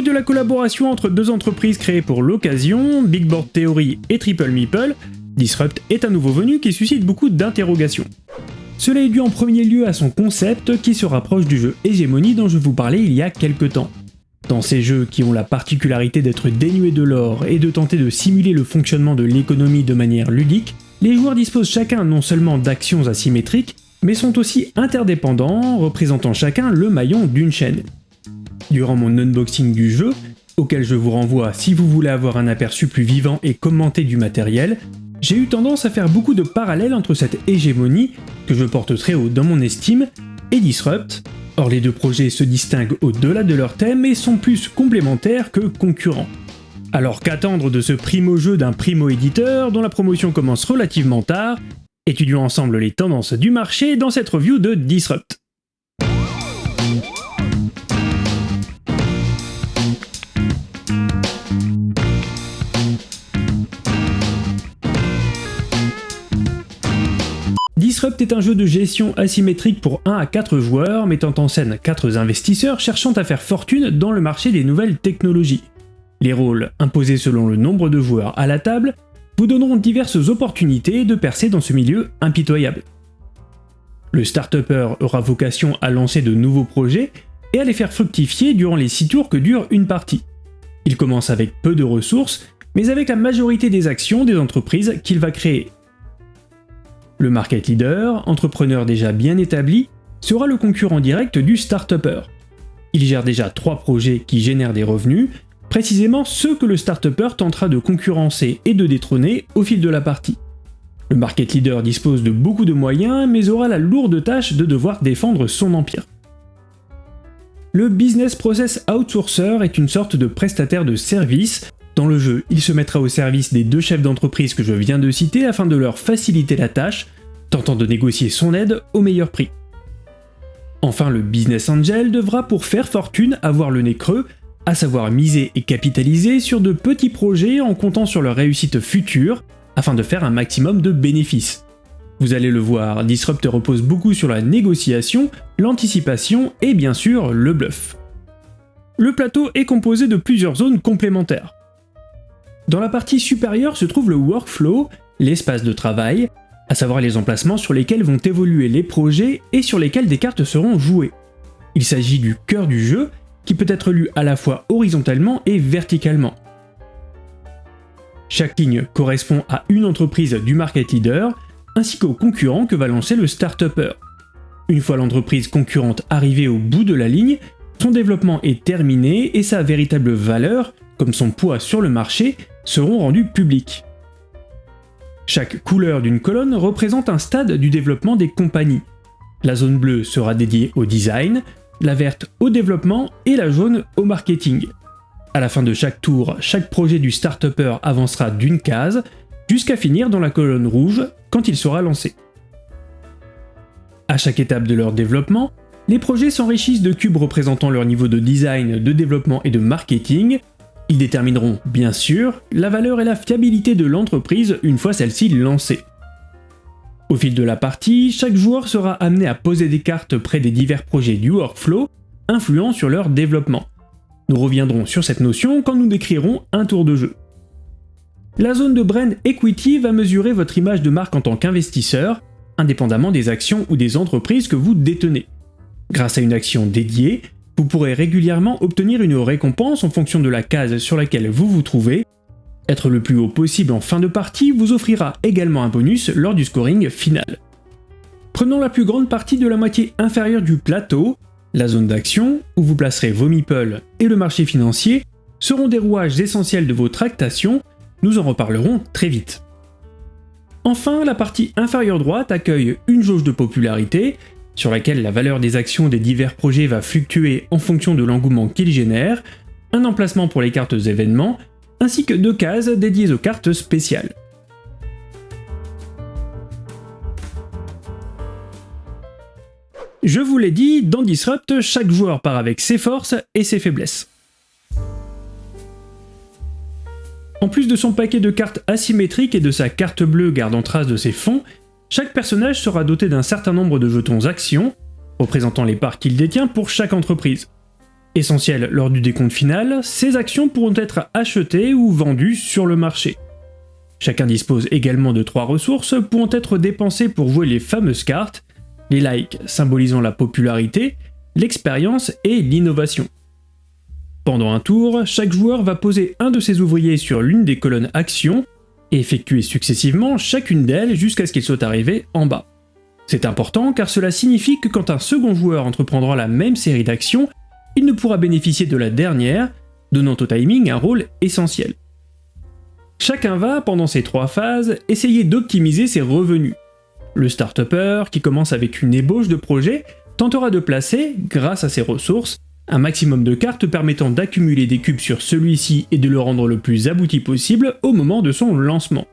De la collaboration entre deux entreprises créées pour l'occasion, Big Board Theory et Triple Meeple, Disrupt est un nouveau venu qui suscite beaucoup d'interrogations. Cela est dû en premier lieu à son concept qui se rapproche du jeu Hegemony dont je vous parlais il y a quelques temps. Dans ces jeux qui ont la particularité d'être dénués de l'or et de tenter de simuler le fonctionnement de l'économie de manière ludique, les joueurs disposent chacun non seulement d'actions asymétriques, mais sont aussi interdépendants, représentant chacun le maillon d'une chaîne. Durant mon unboxing du jeu, auquel je vous renvoie si vous voulez avoir un aperçu plus vivant et commenté du matériel, j'ai eu tendance à faire beaucoup de parallèles entre cette hégémonie, que je porte très haut dans mon estime, et Disrupt. Or les deux projets se distinguent au-delà de leur thème et sont plus complémentaires que concurrents. Alors qu'attendre de ce primo-jeu d'un primo-éditeur dont la promotion commence relativement tard Étudions ensemble les tendances du marché dans cette review de Disrupt. Disrupt est un jeu de gestion asymétrique pour 1 à 4 joueurs, mettant en scène 4 investisseurs cherchant à faire fortune dans le marché des nouvelles technologies. Les rôles, imposés selon le nombre de joueurs à la table, vous donneront diverses opportunités de percer dans ce milieu impitoyable. Le start aura vocation à lancer de nouveaux projets et à les faire fructifier durant les 6 tours que dure une partie. Il commence avec peu de ressources, mais avec la majorité des actions des entreprises qu'il va créer. Le market leader, entrepreneur déjà bien établi, sera le concurrent direct du start Il gère déjà 3 projets qui génèrent des revenus précisément ceux que le start tentera de concurrencer et de détrôner au fil de la partie. Le market leader dispose de beaucoup de moyens, mais aura la lourde tâche de devoir défendre son empire. Le Business Process Outsourcer est une sorte de prestataire de service. Dans le jeu, il se mettra au service des deux chefs d'entreprise que je viens de citer afin de leur faciliter la tâche, tentant de négocier son aide au meilleur prix. Enfin, le Business Angel devra pour faire fortune avoir le nez creux à savoir miser et capitaliser sur de petits projets en comptant sur leur réussite future afin de faire un maximum de bénéfices. Vous allez le voir, Disrupt repose beaucoup sur la négociation, l'anticipation et bien sûr le bluff. Le plateau est composé de plusieurs zones complémentaires. Dans la partie supérieure se trouve le workflow, l'espace de travail, à savoir les emplacements sur lesquels vont évoluer les projets et sur lesquels des cartes seront jouées. Il s'agit du cœur du jeu qui peut être lu à la fois horizontalement et verticalement. Chaque ligne correspond à une entreprise du market leader, ainsi qu'au concurrent que va lancer le start-upper. Une fois l'entreprise concurrente arrivée au bout de la ligne, son développement est terminé et sa véritable valeur, comme son poids sur le marché, seront rendues publiques. Chaque couleur d'une colonne représente un stade du développement des compagnies. La zone bleue sera dédiée au design, la verte au développement et la jaune au marketing. À la fin de chaque tour, chaque projet du start avancera d'une case, jusqu'à finir dans la colonne rouge quand il sera lancé. À chaque étape de leur développement, les projets s'enrichissent de cubes représentant leur niveau de design, de développement et de marketing. Ils détermineront, bien sûr, la valeur et la fiabilité de l'entreprise une fois celle-ci lancée. Au fil de la partie, chaque joueur sera amené à poser des cartes près des divers projets du workflow, influant sur leur développement. Nous reviendrons sur cette notion quand nous décrirons un tour de jeu. La zone de Brand Equity va mesurer votre image de marque en tant qu'investisseur, indépendamment des actions ou des entreprises que vous détenez. Grâce à une action dédiée, vous pourrez régulièrement obtenir une récompense en fonction de la case sur laquelle vous vous trouvez, être le plus haut possible en fin de partie vous offrira également un bonus lors du scoring final. Prenons la plus grande partie de la moitié inférieure du plateau, la zone d'action, où vous placerez vos meeples et le marché financier, seront des rouages essentiels de vos tractations, nous en reparlerons très vite. Enfin, la partie inférieure droite accueille une jauge de popularité, sur laquelle la valeur des actions des divers projets va fluctuer en fonction de l'engouement qu'ils génèrent, un emplacement pour les cartes événements ainsi que deux cases dédiées aux cartes spéciales. Je vous l'ai dit, dans Disrupt, chaque joueur part avec ses forces et ses faiblesses. En plus de son paquet de cartes asymétriques et de sa carte bleue gardant trace de ses fonds, chaque personnage sera doté d'un certain nombre de jetons actions, représentant les parts qu'il détient pour chaque entreprise. Essentielles lors du décompte final, ces actions pourront être achetées ou vendues sur le marché. Chacun dispose également de trois ressources pouvant être dépensées pour jouer les fameuses cartes, les likes symbolisant la popularité, l'expérience et l'innovation. Pendant un tour, chaque joueur va poser un de ses ouvriers sur l'une des colonnes actions effectuer successivement chacune d'elles jusqu'à ce qu'il soit arrivé en bas. C'est important car cela signifie que quand un second joueur entreprendra la même série d'actions, il ne pourra bénéficier de la dernière, donnant au timing un rôle essentiel. Chacun va, pendant ces trois phases, essayer d'optimiser ses revenus. Le start qui commence avec une ébauche de projet, tentera de placer, grâce à ses ressources, un maximum de cartes permettant d'accumuler des cubes sur celui-ci et de le rendre le plus abouti possible au moment de son lancement.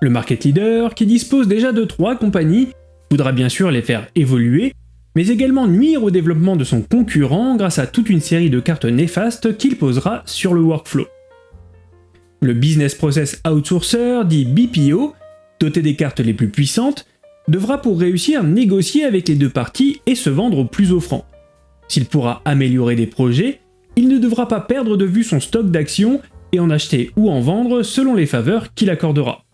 Le market leader, qui dispose déjà de trois compagnies, voudra bien sûr les faire évoluer, mais également nuire au développement de son concurrent grâce à toute une série de cartes néfastes qu'il posera sur le workflow. Le Business Process Outsourcer, dit BPO, doté des cartes les plus puissantes, devra pour réussir négocier avec les deux parties et se vendre au plus offrant. S'il pourra améliorer des projets, il ne devra pas perdre de vue son stock d'actions et en acheter ou en vendre selon les faveurs qu'il accordera.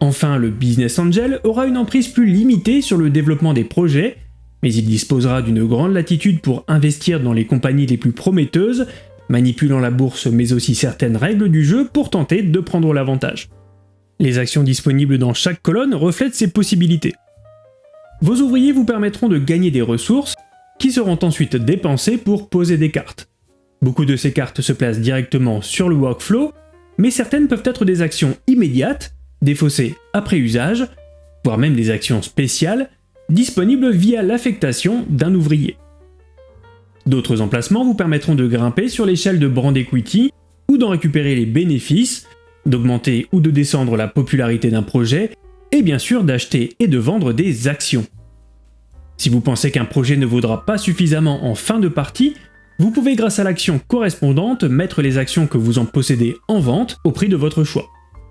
Enfin, le Business Angel aura une emprise plus limitée sur le développement des projets, mais il disposera d'une grande latitude pour investir dans les compagnies les plus prometteuses, manipulant la bourse mais aussi certaines règles du jeu pour tenter de prendre l'avantage. Les actions disponibles dans chaque colonne reflètent ces possibilités. Vos ouvriers vous permettront de gagner des ressources, qui seront ensuite dépensées pour poser des cartes. Beaucoup de ces cartes se placent directement sur le workflow, mais certaines peuvent être des actions immédiates, défaussées après usage, voire même des actions spéciales, disponibles via l'affectation d'un ouvrier. D'autres emplacements vous permettront de grimper sur l'échelle de Brand Equity ou d'en récupérer les bénéfices, d'augmenter ou de descendre la popularité d'un projet, et bien sûr d'acheter et de vendre des actions. Si vous pensez qu'un projet ne vaudra pas suffisamment en fin de partie, vous pouvez grâce à l'action correspondante mettre les actions que vous en possédez en vente au prix de votre choix.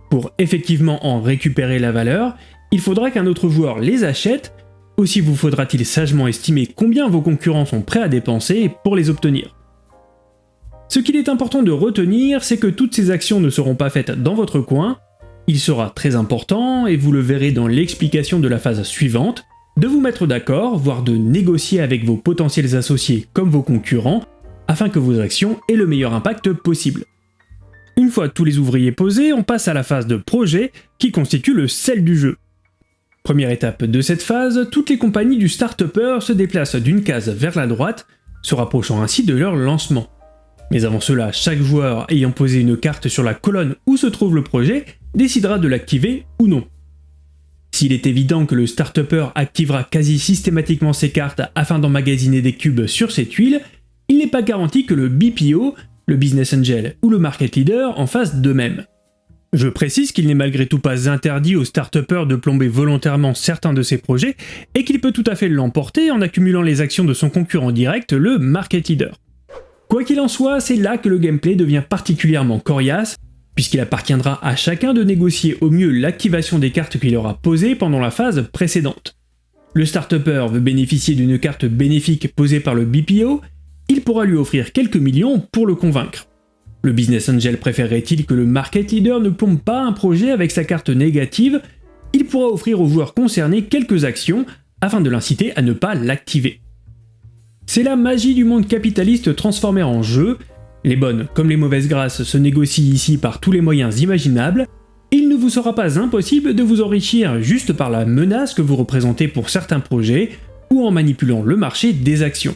Pour effectivement en récupérer la valeur, il faudra qu'un autre joueur les achète, aussi vous faudra-t-il sagement estimer combien vos concurrents sont prêts à dépenser pour les obtenir. Ce qu'il est important de retenir, c'est que toutes ces actions ne seront pas faites dans votre coin, il sera très important, et vous le verrez dans l'explication de la phase suivante, de vous mettre d'accord, voire de négocier avec vos potentiels associés comme vos concurrents, afin que vos actions aient le meilleur impact possible. Une fois tous les ouvriers posés, on passe à la phase de projet, qui constitue le sel du jeu. Première étape de cette phase, toutes les compagnies du start se déplacent d'une case vers la droite, se rapprochant ainsi de leur lancement. Mais avant cela, chaque joueur ayant posé une carte sur la colonne où se trouve le projet décidera de l'activer ou non. S'il est évident que le start activera quasi systématiquement ses cartes afin d'emmagasiner des cubes sur ses tuiles, il n'est pas garanti que le BPO, le Business Angel ou le Market Leader en fassent de même. Je précise qu'il n'est malgré tout pas interdit au start de plomber volontairement certains de ses projets et qu'il peut tout à fait l'emporter en accumulant les actions de son concurrent direct, le Market Leader. Quoi qu'il en soit, c'est là que le gameplay devient particulièrement coriace puisqu'il appartiendra à chacun de négocier au mieux l'activation des cartes qu'il aura posées pendant la phase précédente. Le start veut bénéficier d'une carte bénéfique posée par le BPO, il pourra lui offrir quelques millions pour le convaincre. Le Business Angel préférerait-il que le Market Leader ne plombe pas un projet avec sa carte négative? Il pourra offrir aux joueurs concernés quelques actions afin de l'inciter à ne pas l'activer. C'est la magie du monde capitaliste transformé en jeu, les bonnes comme les mauvaises grâces se négocient ici par tous les moyens imaginables, il ne vous sera pas impossible de vous enrichir juste par la menace que vous représentez pour certains projets, ou en manipulant le marché des actions.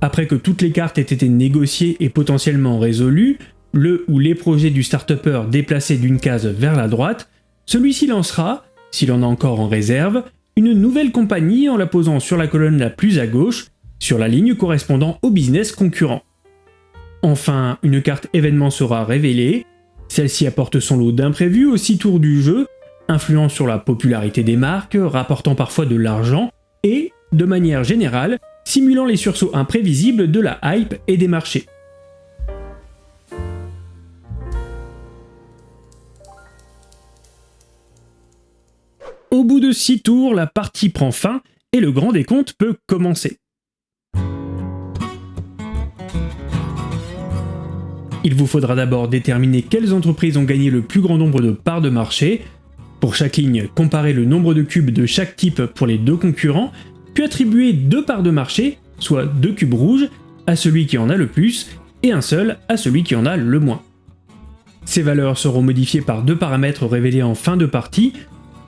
Après que toutes les cartes aient été négociées et potentiellement résolues, le ou les projets du start déplacés d'une case vers la droite, celui-ci lancera, s'il en a encore en réserve, une nouvelle compagnie en la posant sur la colonne la plus à gauche, sur la ligne correspondant au business concurrent. Enfin, une carte événement sera révélée, celle-ci apporte son lot d'imprévus aux 6 tours du jeu, influant sur la popularité des marques, rapportant parfois de l'argent, et, de manière générale, simulant les sursauts imprévisibles de la hype et des marchés. Au bout de 6 tours, la partie prend fin et le grand décompte peut commencer. Il vous faudra d'abord déterminer quelles entreprises ont gagné le plus grand nombre de parts de marché. Pour chaque ligne, comparer le nombre de cubes de chaque type pour les deux concurrents, puis attribuer deux parts de marché, soit deux cubes rouges, à celui qui en a le plus, et un seul à celui qui en a le moins. Ces valeurs seront modifiées par deux paramètres révélés en fin de partie.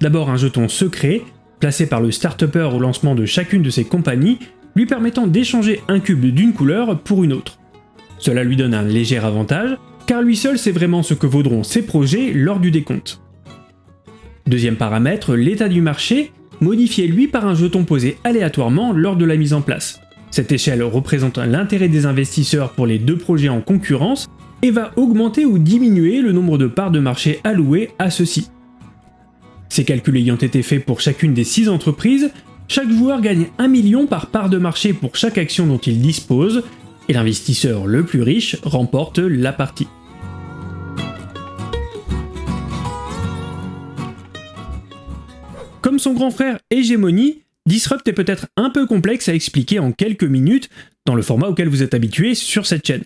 D'abord un jeton secret, placé par le start au lancement de chacune de ses compagnies, lui permettant d'échanger un cube d'une couleur pour une autre. Cela lui donne un léger avantage, car lui seul sait vraiment ce que vaudront ses projets lors du décompte. Deuxième paramètre, l'état du marché, modifié lui par un jeton posé aléatoirement lors de la mise en place. Cette échelle représente l'intérêt des investisseurs pour les deux projets en concurrence et va augmenter ou diminuer le nombre de parts de marché allouées à ceux-ci. Ces calculs ayant été faits pour chacune des 6 entreprises, chaque joueur gagne 1 million par part de marché pour chaque action dont il dispose, et l'investisseur le plus riche remporte la partie. Comme son grand frère Hégémonie, Disrupt est peut-être un peu complexe à expliquer en quelques minutes dans le format auquel vous êtes habitué sur cette chaîne.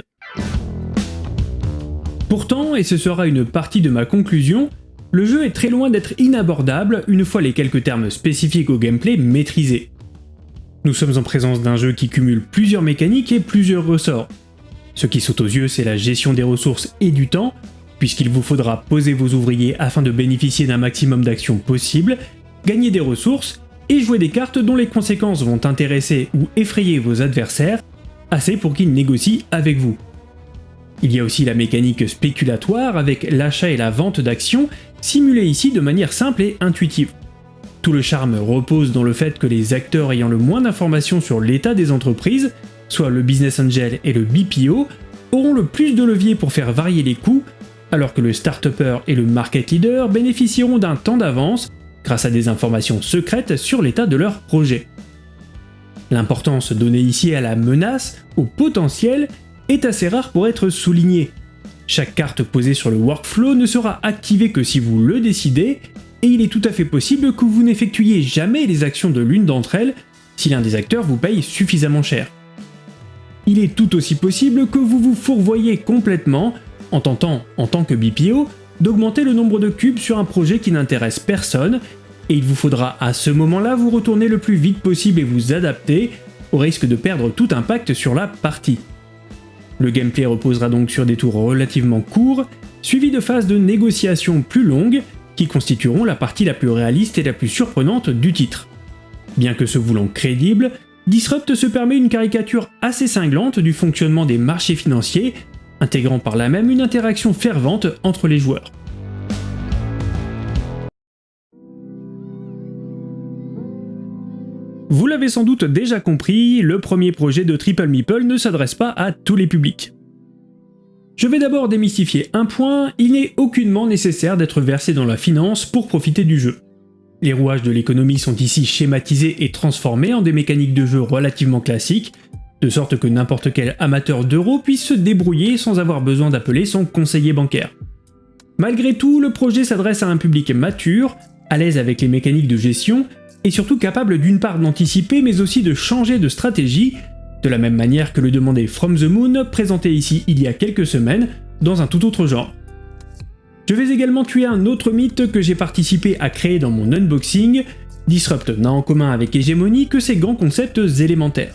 Pourtant, et ce sera une partie de ma conclusion, le jeu est très loin d'être inabordable une fois les quelques termes spécifiques au gameplay maîtrisés. Nous sommes en présence d'un jeu qui cumule plusieurs mécaniques et plusieurs ressorts. Ce qui saute aux yeux, c'est la gestion des ressources et du temps, puisqu'il vous faudra poser vos ouvriers afin de bénéficier d'un maximum d'actions possibles, gagner des ressources et jouer des cartes dont les conséquences vont intéresser ou effrayer vos adversaires, assez pour qu'ils négocient avec vous. Il y a aussi la mécanique spéculatoire avec l'achat et la vente d'actions, simulée ici de manière simple et intuitive. Tout le charme repose dans le fait que les acteurs ayant le moins d'informations sur l'état des entreprises, soit le business angel et le BPO, auront le plus de levier pour faire varier les coûts, alors que le start et le market leader bénéficieront d'un temps d'avance grâce à des informations secrètes sur l'état de leur projet. L'importance donnée ici à la menace, au potentiel, est assez rare pour être soulignée. Chaque carte posée sur le workflow ne sera activée que si vous le décidez, et il est tout à fait possible que vous n'effectuiez jamais les actions de l'une d'entre elles si l'un des acteurs vous paye suffisamment cher. Il est tout aussi possible que vous vous fourvoyez complètement en tentant, en tant que BPO, d'augmenter le nombre de cubes sur un projet qui n'intéresse personne, et il vous faudra à ce moment-là vous retourner le plus vite possible et vous adapter, au risque de perdre tout impact sur la partie. Le gameplay reposera donc sur des tours relativement courts, suivis de phases de négociation plus longues, qui constitueront la partie la plus réaliste et la plus surprenante du titre. Bien que se voulant crédible, Disrupt se permet une caricature assez cinglante du fonctionnement des marchés financiers, intégrant par là même une interaction fervente entre les joueurs. Vous l'avez sans doute déjà compris, le premier projet de Triple Meeple ne s'adresse pas à tous les publics. Je vais d'abord démystifier un point, il n'est aucunement nécessaire d'être versé dans la finance pour profiter du jeu. Les rouages de l'économie sont ici schématisés et transformés en des mécaniques de jeu relativement classiques, de sorte que n'importe quel amateur d'euros puisse se débrouiller sans avoir besoin d'appeler son conseiller bancaire. Malgré tout, le projet s'adresse à un public mature, à l'aise avec les mécaniques de gestion et surtout capable d'une part d'anticiper mais aussi de changer de stratégie, de la même manière que le demandait From the Moon, présenté ici il y a quelques semaines, dans un tout autre genre. Je vais également tuer un autre mythe que j'ai participé à créer dans mon unboxing, Disrupt n'a en commun avec Hegemony que ses grands concepts élémentaires.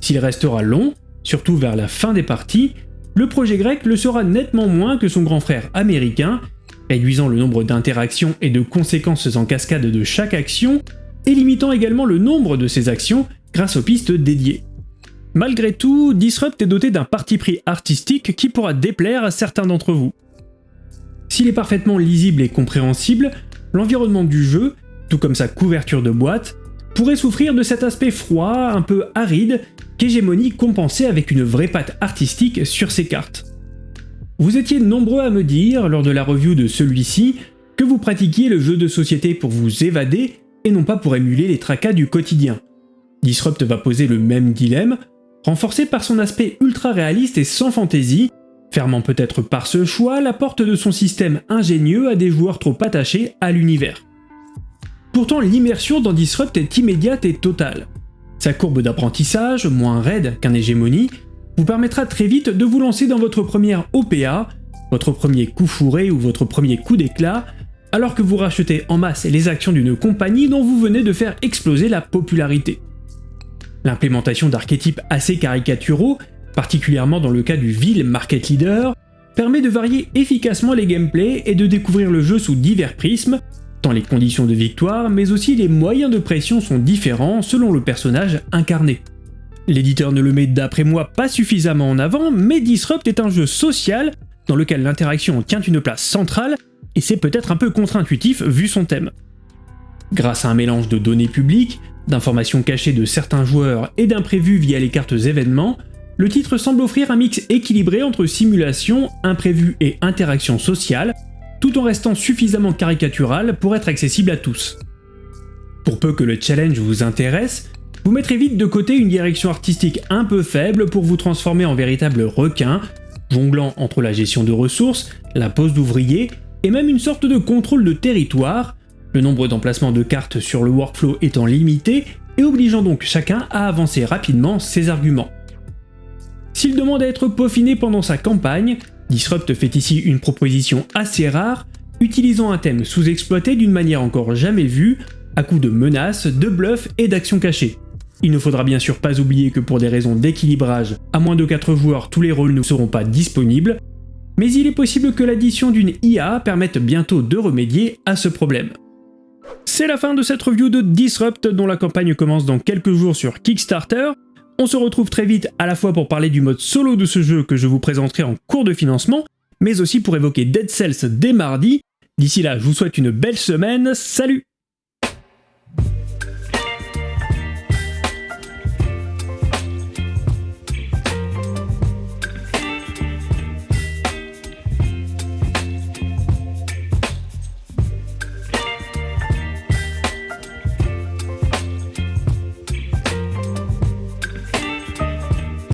S'il restera long, surtout vers la fin des parties, le projet grec le sera nettement moins que son grand frère américain, réduisant le nombre d'interactions et de conséquences en cascade de chaque action, et limitant également le nombre de ces actions grâce aux pistes dédiées. Malgré tout, Disrupt est doté d'un parti pris artistique qui pourra déplaire à certains d'entre vous. S'il est parfaitement lisible et compréhensible, l'environnement du jeu, tout comme sa couverture de boîte, pourrait souffrir de cet aspect froid, un peu aride, qu'Hégémonie compensait avec une vraie patte artistique sur ses cartes. Vous étiez nombreux à me dire, lors de la review de celui-ci, que vous pratiquiez le jeu de société pour vous évader et non pas pour émuler les tracas du quotidien. Disrupt va poser le même dilemme, renforcé par son aspect ultra réaliste et sans fantaisie, fermant peut-être par ce choix la porte de son système ingénieux à des joueurs trop attachés à l'univers. Pourtant l'immersion dans Disrupt est immédiate et totale. Sa courbe d'apprentissage, moins raide qu'un hégémonie, vous permettra très vite de vous lancer dans votre première OPA, votre premier coup fourré ou votre premier coup d'éclat, alors que vous rachetez en masse les actions d'une compagnie dont vous venez de faire exploser la popularité. L'implémentation d'archétypes assez caricaturaux, particulièrement dans le cas du vil market leader, permet de varier efficacement les gameplays et de découvrir le jeu sous divers prismes, tant les conditions de victoire, mais aussi les moyens de pression sont différents selon le personnage incarné. L'éditeur ne le met d'après moi pas suffisamment en avant, mais Disrupt est un jeu social dans lequel l'interaction tient une place centrale, et c'est peut-être un peu contre-intuitif vu son thème. Grâce à un mélange de données publiques, d'informations cachées de certains joueurs et d'imprévus via les cartes événements, le titre semble offrir un mix équilibré entre simulation, imprévu et interaction sociale, tout en restant suffisamment caricatural pour être accessible à tous. Pour peu que le challenge vous intéresse, vous mettrez vite de côté une direction artistique un peu faible pour vous transformer en véritable requin, jonglant entre la gestion de ressources, la pose d'ouvriers et même une sorte de contrôle de territoire, le nombre d'emplacements de cartes sur le workflow étant limité et obligeant donc chacun à avancer rapidement ses arguments. S'il demande à être peaufiné pendant sa campagne, Disrupt fait ici une proposition assez rare, utilisant un thème sous-exploité d'une manière encore jamais vue, à coup de menaces, de bluffs et d'actions cachées. Il ne faudra bien sûr pas oublier que pour des raisons d'équilibrage, à moins de 4 joueurs, tous les rôles ne seront pas disponibles, mais il est possible que l'addition d'une IA permette bientôt de remédier à ce problème. C'est la fin de cette review de Disrupt dont la campagne commence dans quelques jours sur Kickstarter. On se retrouve très vite à la fois pour parler du mode solo de ce jeu que je vous présenterai en cours de financement, mais aussi pour évoquer Dead Cells dès mardi. D'ici là, je vous souhaite une belle semaine, salut